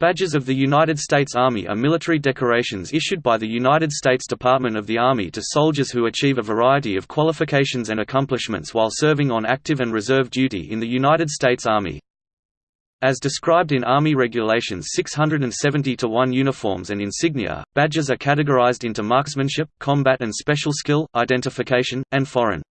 Badges of the United States Army are military decorations issued by the United States Department of the Army to soldiers who achieve a variety of qualifications and accomplishments while serving on active and reserve duty in the United States Army. As described in Army Regulations 670-1 uniforms and insignia, badges are categorized into marksmanship, combat and special skill, identification, and foreign.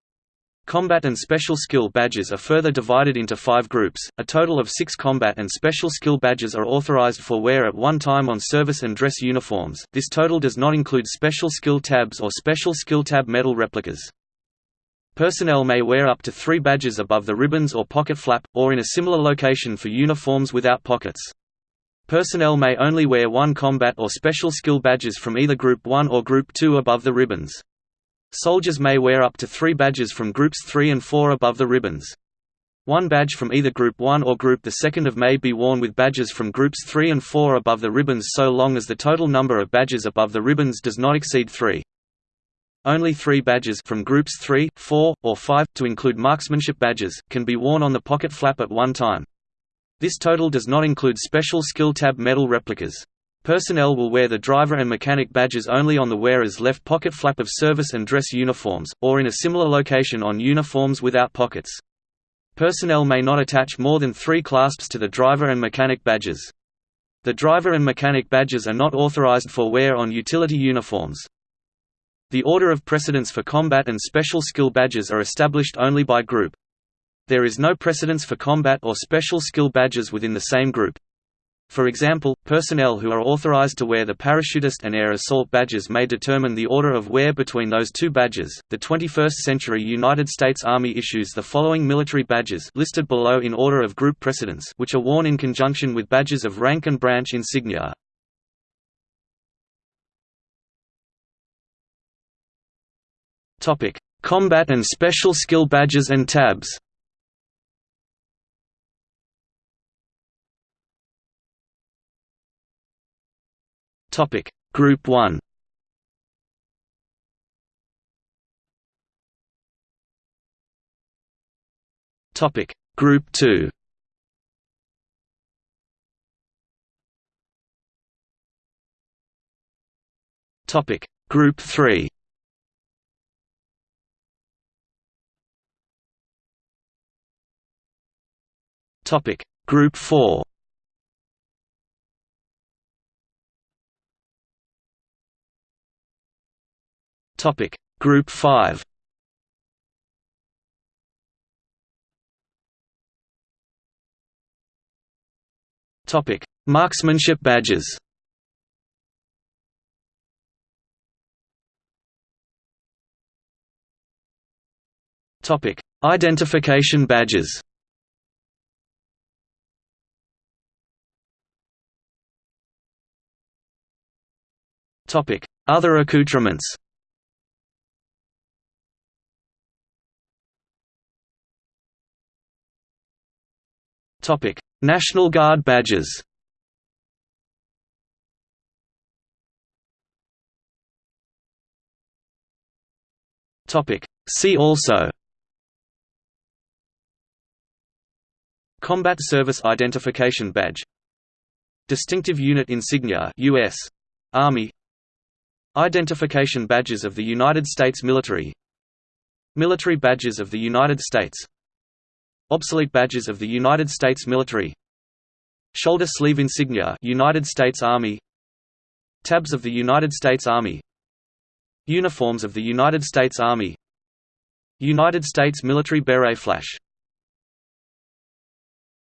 Combat and Special Skill badges are further divided into five groups. A total of six combat and special skill badges are authorized for wear at one time on service and dress uniforms. This total does not include special skill tabs or special skill tab medal replicas. Personnel may wear up to three badges above the ribbons or pocket flap, or in a similar location for uniforms without pockets. Personnel may only wear one combat or special skill badges from either Group 1 or Group 2 above the ribbons. Soldiers may wear up to three badges from Groups 3 and 4 above the ribbons. One badge from either Group 1 or Group 2 may be worn with badges from Groups 3 and 4 above the ribbons so long as the total number of badges above the ribbons does not exceed 3. Only three badges from Groups 3, 4, or 5, to include marksmanship badges, can be worn on the pocket flap at one time. This total does not include special skill tab medal replicas. Personnel will wear the driver and mechanic badges only on the wearer's left pocket flap of service and dress uniforms, or in a similar location on uniforms without pockets. Personnel may not attach more than three clasps to the driver and mechanic badges. The driver and mechanic badges are not authorized for wear on utility uniforms. The order of precedence for combat and special skill badges are established only by group. There is no precedence for combat or special skill badges within the same group. For example, personnel who are authorized to wear the parachutist and air assault badges may determine the order of wear between those two badges. The 21st century United States Army issues the following military badges listed below in order of group precedence, which are worn in conjunction with badges of rank and branch insignia. Topic: Combat and Special Skill badges and tabs. Topic. Group 1 Topic. Group 2 Topic. Group 3 Topic. Group 4 Topic. Group 5 Topic. Marksmanship badges. Topic. Identification badges. Topic. Other accoutrements Topic: National Guard badges. Topic: See also. Combat Service Identification Badge. Distinctive Unit Insignia US Army. Identification Badges of the United States Military. Military Badges of the United States Obsolete badges of the United States military. Shoulder sleeve insignia United States Army. Tabs of the United States Army. Uniforms of the United States Army. United States military beret flash